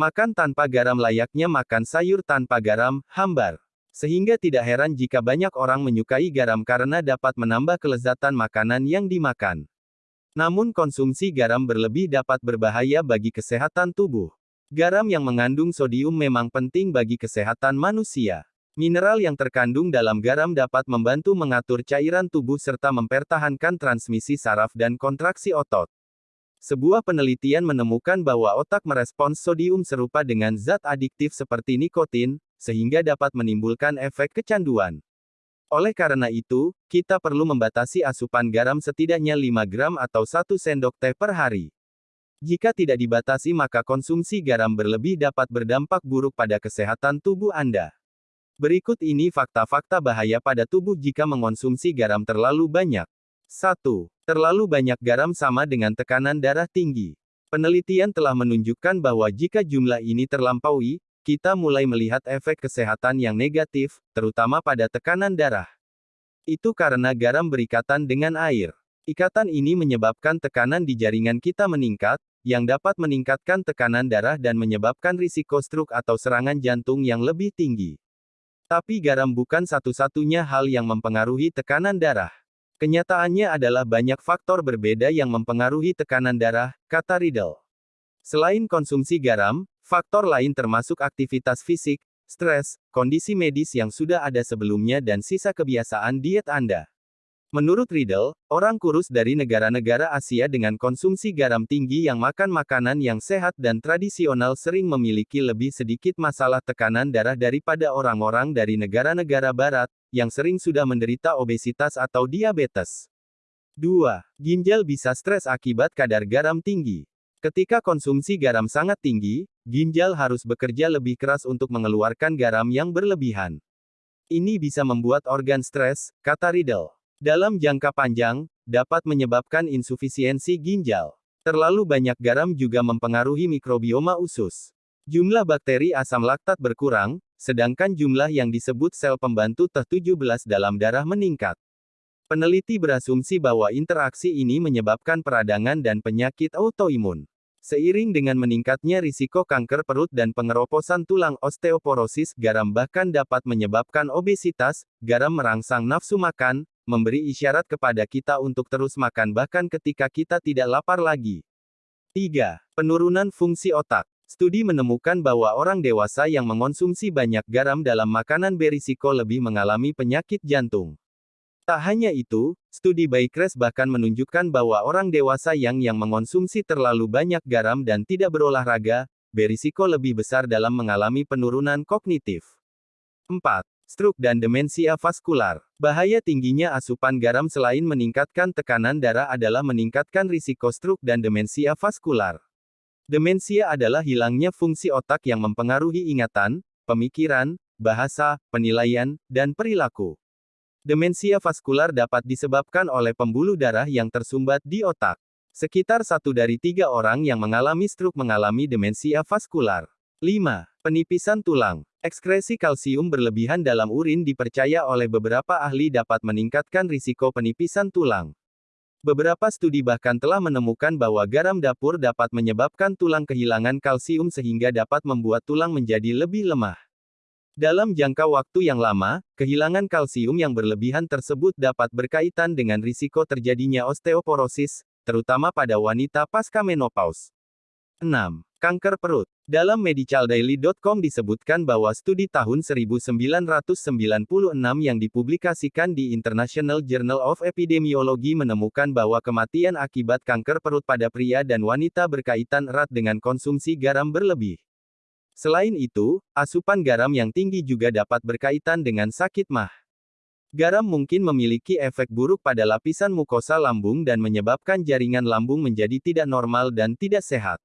Makan tanpa garam layaknya makan sayur tanpa garam, hambar. Sehingga tidak heran jika banyak orang menyukai garam karena dapat menambah kelezatan makanan yang dimakan. Namun konsumsi garam berlebih dapat berbahaya bagi kesehatan tubuh. Garam yang mengandung sodium memang penting bagi kesehatan manusia. Mineral yang terkandung dalam garam dapat membantu mengatur cairan tubuh serta mempertahankan transmisi saraf dan kontraksi otot. Sebuah penelitian menemukan bahwa otak merespons sodium serupa dengan zat adiktif seperti nikotin, sehingga dapat menimbulkan efek kecanduan. Oleh karena itu, kita perlu membatasi asupan garam setidaknya 5 gram atau 1 sendok teh per hari. Jika tidak dibatasi maka konsumsi garam berlebih dapat berdampak buruk pada kesehatan tubuh Anda. Berikut ini fakta-fakta bahaya pada tubuh jika mengonsumsi garam terlalu banyak. 1. Terlalu banyak garam sama dengan tekanan darah tinggi. Penelitian telah menunjukkan bahwa jika jumlah ini terlampaui, kita mulai melihat efek kesehatan yang negatif, terutama pada tekanan darah. Itu karena garam berikatan dengan air. Ikatan ini menyebabkan tekanan di jaringan kita meningkat, yang dapat meningkatkan tekanan darah dan menyebabkan risiko stroke atau serangan jantung yang lebih tinggi. Tapi garam bukan satu-satunya hal yang mempengaruhi tekanan darah. Kenyataannya adalah banyak faktor berbeda yang mempengaruhi tekanan darah, kata Riddle. Selain konsumsi garam, faktor lain termasuk aktivitas fisik, stres, kondisi medis yang sudah ada sebelumnya dan sisa kebiasaan diet Anda. Menurut Riddle, orang kurus dari negara-negara Asia dengan konsumsi garam tinggi yang makan makanan yang sehat dan tradisional sering memiliki lebih sedikit masalah tekanan darah daripada orang-orang dari negara-negara barat, yang sering sudah menderita obesitas atau diabetes. 2. Ginjal bisa stres akibat kadar garam tinggi. Ketika konsumsi garam sangat tinggi, ginjal harus bekerja lebih keras untuk mengeluarkan garam yang berlebihan. Ini bisa membuat organ stres, kata Riddle. Dalam jangka panjang, dapat menyebabkan insufisiensi ginjal. Terlalu banyak garam juga mempengaruhi mikrobioma usus. Jumlah bakteri asam laktat berkurang, sedangkan jumlah yang disebut sel pembantu T17 dalam darah meningkat. Peneliti berasumsi bahwa interaksi ini menyebabkan peradangan dan penyakit autoimun. Seiring dengan meningkatnya risiko kanker perut dan pengeroposan tulang osteoporosis, garam bahkan dapat menyebabkan obesitas, garam merangsang nafsu makan, memberi isyarat kepada kita untuk terus makan bahkan ketika kita tidak lapar lagi. 3. Penurunan fungsi otak. Studi menemukan bahwa orang dewasa yang mengonsumsi banyak garam dalam makanan berisiko lebih mengalami penyakit jantung. Tak hanya itu, studi Baykres bahkan menunjukkan bahwa orang dewasa yang yang mengonsumsi terlalu banyak garam dan tidak berolahraga, berisiko lebih besar dalam mengalami penurunan kognitif. 4 stroke dan demensia vaskular. Bahaya tingginya asupan garam selain meningkatkan tekanan darah adalah meningkatkan risiko stroke dan demensia vaskular. Demensia adalah hilangnya fungsi otak yang mempengaruhi ingatan, pemikiran, bahasa, penilaian, dan perilaku. Demensia vaskular dapat disebabkan oleh pembuluh darah yang tersumbat di otak. Sekitar satu dari tiga orang yang mengalami stroke mengalami demensia vaskular. 5. Penipisan tulang. Ekskresi kalsium berlebihan dalam urin dipercaya oleh beberapa ahli dapat meningkatkan risiko penipisan tulang. Beberapa studi bahkan telah menemukan bahwa garam dapur dapat menyebabkan tulang kehilangan kalsium sehingga dapat membuat tulang menjadi lebih lemah. Dalam jangka waktu yang lama, kehilangan kalsium yang berlebihan tersebut dapat berkaitan dengan risiko terjadinya osteoporosis, terutama pada wanita pasca menopause. 6. Kanker perut. Dalam medicaldaily.com disebutkan bahwa studi tahun 1996 yang dipublikasikan di International Journal of Epidemiology menemukan bahwa kematian akibat kanker perut pada pria dan wanita berkaitan erat dengan konsumsi garam berlebih. Selain itu, asupan garam yang tinggi juga dapat berkaitan dengan sakit mah. Garam mungkin memiliki efek buruk pada lapisan mukosa lambung dan menyebabkan jaringan lambung menjadi tidak normal dan tidak sehat.